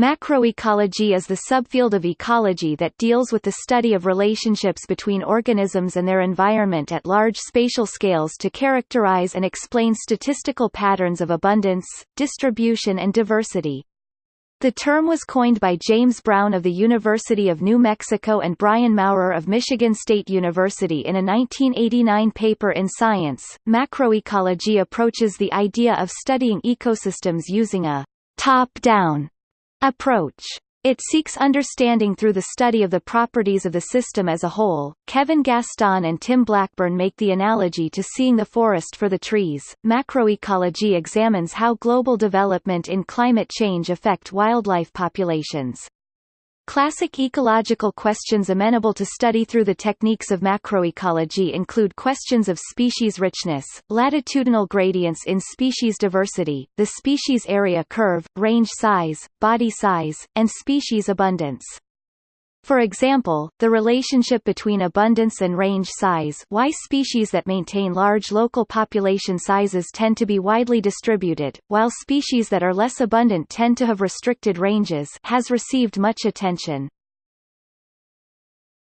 Macroecology is the subfield of ecology that deals with the study of relationships between organisms and their environment at large spatial scales to characterize and explain statistical patterns of abundance, distribution and diversity. The term was coined by James Brown of the University of New Mexico and Brian Maurer of Michigan State University in a 1989 paper in Science. Macroecology approaches the idea of studying ecosystems using a top-down approach. It seeks understanding through the study of the properties of the system as a whole. Kevin Gaston and Tim Blackburn make the analogy to seeing the forest for the trees. Macroecology examines how global development in climate change affect wildlife populations. Classic ecological questions amenable to study through the techniques of macroecology include questions of species richness, latitudinal gradients in species diversity, the species area curve, range size, body size, and species abundance. For example, the relationship between abundance and range size why species that maintain large local population sizes tend to be widely distributed, while species that are less abundant tend to have restricted ranges has received much attention.